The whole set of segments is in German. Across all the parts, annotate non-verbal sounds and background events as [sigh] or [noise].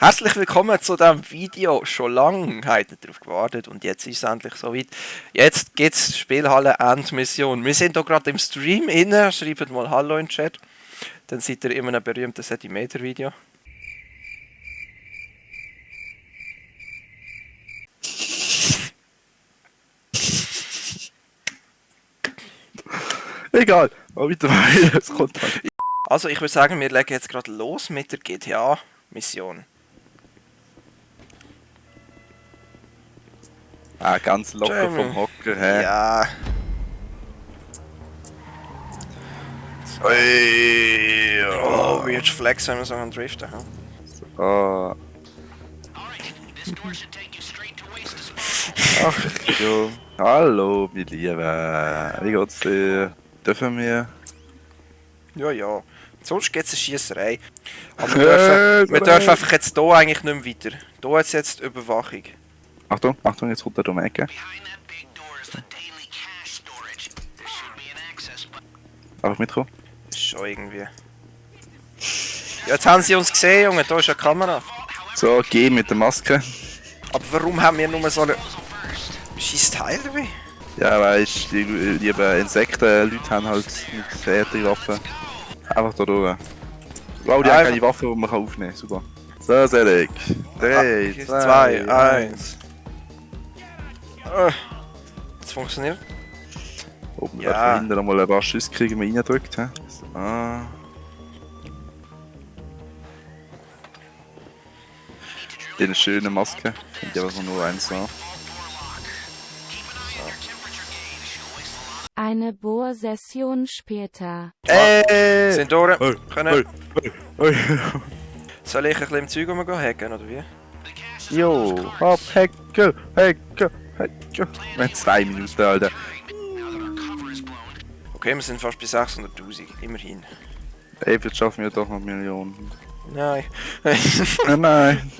Herzlich willkommen zu diesem Video. Schon lange habt ihr darauf gewartet und jetzt ist es endlich soweit. Jetzt gibt es Spielhalle Endmission. Wir sind hier gerade im Stream inne. Schreibt mal Hallo in den Chat. Dann seid ihr in einem berühmten Centimeter-Video. Egal, aber weiter [laughs] es kommt dann. Also ich würde sagen, wir legen jetzt gerade los mit der GTA-Mission. Ah, ganz locker Jamie. vom Hocker her. Ja. Ui, Oh, weird Flex, wenn wir so einen Driften haben. Ah. Ach, jo. Hallo, meine Lieben. Wie geht's dir? Dürfen wir? Ja, ja. Sonst gibt es eine Schiesserei. Aber wir [laughs] dürfen, wir dürfen einfach jetzt hier eigentlich nicht mehr weiter. Hier es jetzt Überwachung. Achtung, Achtung, jetzt kommt er um die Ecke. Einfach ist schon irgendwie. Ja, jetzt haben sie uns gesehen, Junge. Da ist eine Kamera. So, geh mit der Maske. Aber warum haben wir nur so eine. Scheiß Teil dabei? Ja, weißt die lieben Insekten-Leute haben halt mit härteren Waffen. Einfach da durch. Wow, die haben Einfach- keine Waffe, die man kann aufnehmen kann. Super. So, Selek. 3, Ah, 2, zwei, 1. eins. Äh, Jetzt funktioniert. Ob man Ja. da hinten mal ein paar Schüsse kriegen, wenn man reindrückt. So. Ah. Die eine schöne Maske. Finde ich einfach nur eins so. Eine Bohrsession später. Ey! Sind durch. Hey, Können. hey, hey. Soll ich ein bisschen im Zeug rumgehen hacken, oder wie? Jo, hopp, Hecke, Hecke, Hecke. Wir haben zwei Minuten, Alter. Okay, wir sind fast bei 600.000. Immerhin. Ey, jetzt schaffen wir doch noch Millionen. Nein. [laughs] Nein, nein.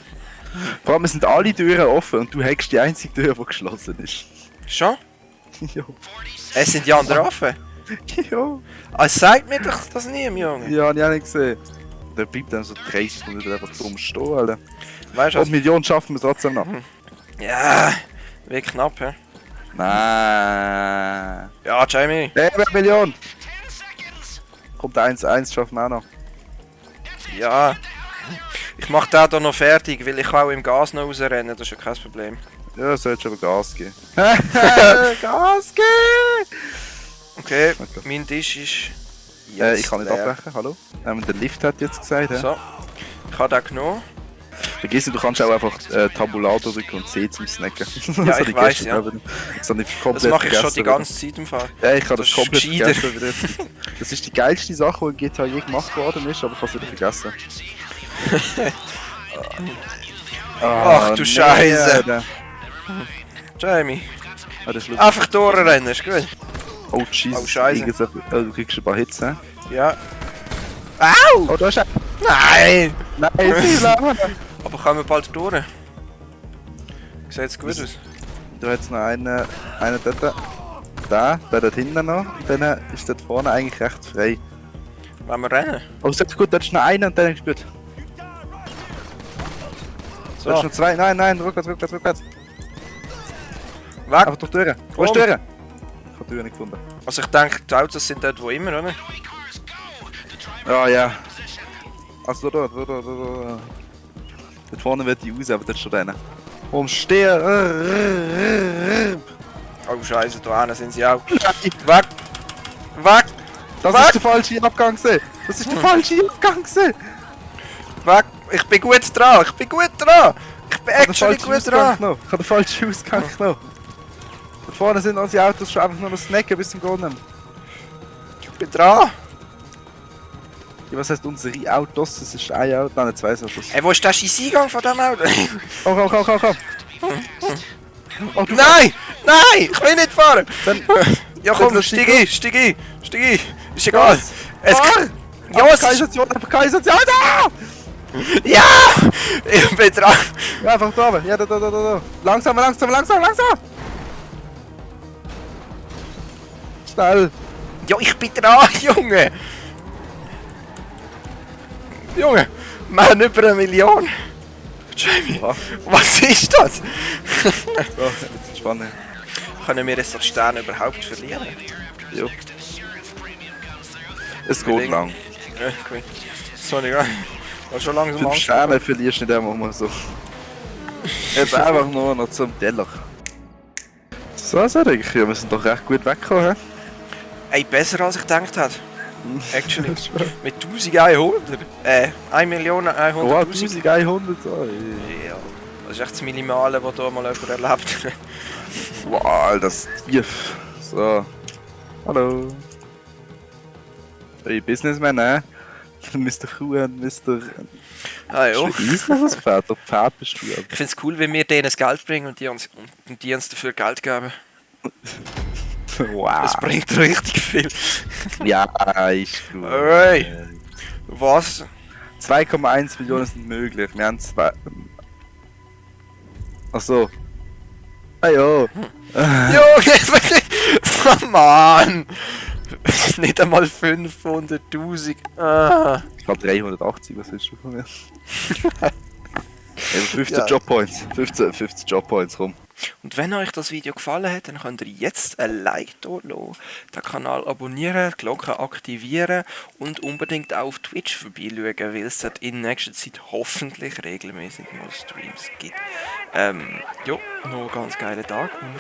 Vor allem sind alle Türen offen und du hackst die einzige Tür, die geschlossen ist. Schon? [laughs] Jo. Es sind die anderen offen. [laughs] Jo. Ah, sagt mir doch das nie, Junge. Ja, hab ich auch nicht gesehen. Der bleibt dann so 30 Minuten einfach dumm stehen, Alter. Weißt du Und was? Millionen schaffen wir trotzdem noch. Ja, wie knapp, hä? Nein. Ja, Jamie. Eine Million! Kommt 1-1, schaffen wir auch noch. Ja. Ich mach den hier noch fertig, weil ich auch im Gas noch rausrennen, das ist ja kein Problem. Ja, solltest aber Gas geben. [laughs] Gas geben! Okay, Okay. mein Tisch ist. Äh, ich kann nicht leer. abbrechen, hallo? Ähm, der Lift hat jetzt gesagt, hä? So. Ich habe den genommen. Vergiss nicht, du kannst auch einfach äh, Tabulator drücken und C zum Snacken. [laughs] [laughs] Ja, Das ich gestern ja. Das Das mache ich schon die ganze Zeit im Fall. Ja, ich habe Das komplett vergessen wieder. [laughs] Das ist die geilste Sache, die in GTA je gemacht worden ist, aber ich habe es wieder vergessen. Ach, du nee, Scheiße. Jamie. Ah. Einfach durchrennen, ist gut. Oh, Jesus. Oh, Scheiße. Oh, du kriegst ein paar Hits, hä? Ja. Au! Oh, da ist er. Nein! Nein, ist Aber kommen wir bald durch? Sieht jetzt gut aus? Du hast noch einen, einen dort. Da, der dort hinten noch. Und dann ist dort vorne eigentlich recht frei. Wollen wir rennen? Oh, sehr gut, dort ist noch einer und dann ist gut. So, Dort ist noch zwei. Nein, nein, rückwärts, rückwärts, rückwärts. weg! Einfach durch die Türen. Wo ist die Türen? Ich habe die Türen nicht gefunden. Also ich denke, die Autos sind dort wo immer, oder? Ja, ja. Also dort, dort, dort, dort, dort. Dort vorne wird die raus, aber dort steht einer. Umstehen! Oh Scheiße, da hinten sind sie auch. Weg! Weg! Das ist der falsche Abgang gewesen. Das ist der falsche Abgang gewesen. Weg! Ich bin gut dran! Ich bin gut dran! Ich bin Ich habe den actually falschen gut Ausgang dran! Ich habe den falschen Ausgang genommen. Dort vorne sind unsere Autos schon einfach nur noch snacken bis zum Golden. Ich bin dran! Ja, was heißt unsere Autos? Das ist ein Auto, nein, zwei Autos. Ey, wo ist der scheiß Eingang von dem Auto? Komm, komm, komm, komm, komm. Oh, du Nein! Nein! Ich will nicht fahren! Dann, Ja komm, steig ein, steig ein, steig ein! Ist egal! Was? Es Fahr! Ja, es ist... Kanalisation, Kanalisation, da! Ja! Ich bin dran! Ja, einfach da oben. Ja, da, da, da, da. Langsamer, langsamer, langsamer, langsamer! Schnell! Ja, ich bin dran, [laughs] Junge! Junge, wir haben über eine Million! Jamie, Ja. was ist das? So, jetzt ist spannend. Können wir jetzt die Sterne überhaupt verlieren? Jo. Es geht Überlegen. lang. Ja, cool. Sorry, ja. War schon langsam Fünf. Sterne verlierst du nicht einmal mal so. Jetzt einfach nur noch zum Teller. So, so denke ich, wir sind doch recht gut weggekommen. Ey, besser als ich gedacht habe. Actually. Mit 1100. Äh, 1 Million Wow, 100.000. 1100. Oh, Ja. Das ist echt das Minimale, was hier mal jemand erlebt. [laughs] wow, das ist tief. So. Hallo. Hey, Businessman, eh? Mr. Kuhn, Mr. ah ja. Ist was Pferd? Der Pferd bist du. Ich finde es cool, wenn wir denen das Geld bringen und die uns, und die uns dafür Geld geben. [laughs] Wow. Das bringt richtig viel. [laughs] Ja, ist gut. Ey. Was? 2,1 Millionen sind möglich. Wir haben zwei. Ach so. Ah ja. [laughs] Junge, oh Mann! [laughs] Nicht einmal 500.000. Ah. Ich glaube 380, was willst du von mir? Eben 15 Ja. Job Points. 15, 15 Job Points rum. Und wenn euch das Video gefallen hat, dann könnt ihr jetzt ein Like da lassen, den Kanal abonnieren, die Glocke aktivieren und unbedingt auch auf Twitch vorbeischauen, weil es dort in nächster Zeit hoffentlich regelmäßig mal Streams gibt. Ähm, ja, noch einen ganz geilen Tag und